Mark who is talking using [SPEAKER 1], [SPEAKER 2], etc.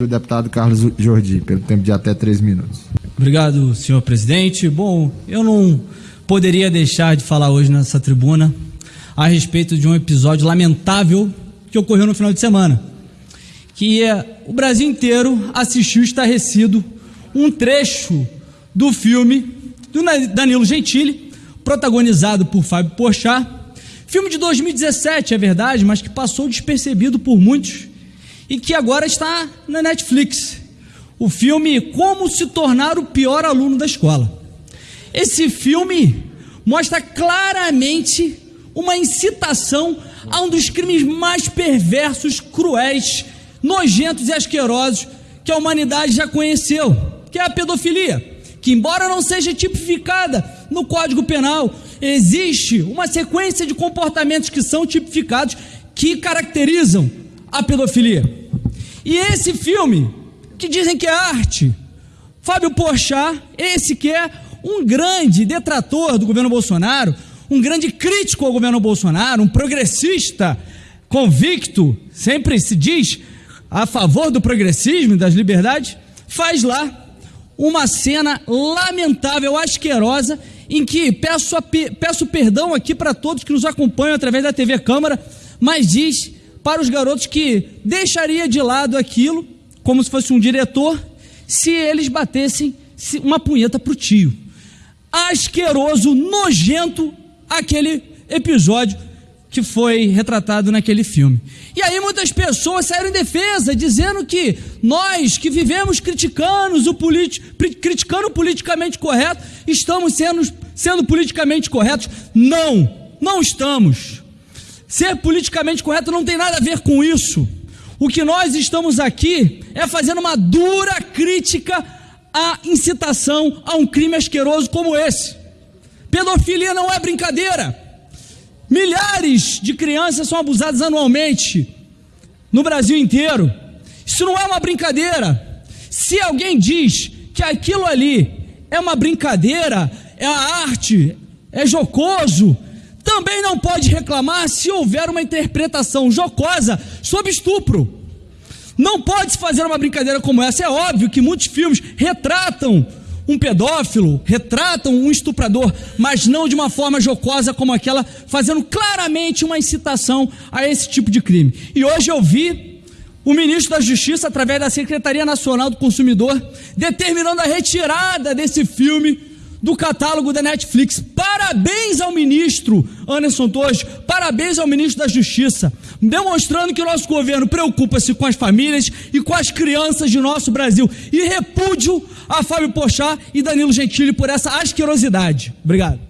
[SPEAKER 1] O deputado Carlos Jordi, pelo tempo de até três minutos.
[SPEAKER 2] Obrigado, senhor presidente. Bom, eu não poderia deixar de falar hoje nessa tribuna a respeito de um episódio lamentável que ocorreu no final de semana. Que é, o Brasil inteiro assistiu estarrecido um trecho do filme do Danilo Gentili, protagonizado por Fábio Porchat. Filme de 2017, é verdade, mas que passou despercebido por muitos e que agora está na Netflix. O filme Como se tornar o pior aluno da escola. Esse filme mostra claramente uma incitação a um dos crimes mais perversos, cruéis, nojentos e asquerosos que a humanidade já conheceu, que é a pedofilia. Que, embora não seja tipificada no Código Penal, existe uma sequência de comportamentos que são tipificados que caracterizam a pedofilia. E esse filme, que dizem que é arte, Fábio Porchat, esse que é um grande detrator do governo Bolsonaro, um grande crítico ao governo Bolsonaro, um progressista convicto, sempre se diz a favor do progressismo e das liberdades, faz lá uma cena lamentável, asquerosa, em que peço, peço perdão aqui para todos que nos acompanham através da TV Câmara, mas diz para os garotos que deixaria de lado aquilo, como se fosse um diretor, se eles batessem uma punheta para o tio. Asqueroso, nojento, aquele episódio que foi retratado naquele filme. E aí muitas pessoas saíram em defesa, dizendo que nós que vivemos criticando o, criticando o politicamente correto, estamos sendo, sendo politicamente corretos. Não, não estamos. Ser politicamente correto não tem nada a ver com isso. O que nós estamos aqui é fazendo uma dura crítica à incitação a um crime asqueroso como esse. Pedofilia não é brincadeira. Milhares de crianças são abusadas anualmente no Brasil inteiro. Isso não é uma brincadeira. Se alguém diz que aquilo ali é uma brincadeira, é a arte, é jocoso, também não pode reclamar se houver uma interpretação jocosa sobre estupro. Não pode se fazer uma brincadeira como essa. É óbvio que muitos filmes retratam um pedófilo, retratam um estuprador, mas não de uma forma jocosa como aquela, fazendo claramente uma incitação a esse tipo de crime. E hoje eu vi o ministro da Justiça, através da Secretaria Nacional do Consumidor, determinando a retirada desse filme do catálogo da Netflix. Parabéns ao ministro Anderson Torres, parabéns ao ministro da Justiça, demonstrando que o nosso governo preocupa-se com as famílias e com as crianças de nosso Brasil. E repúdio a Fábio Pochá e Danilo Gentili por essa asquerosidade. Obrigado.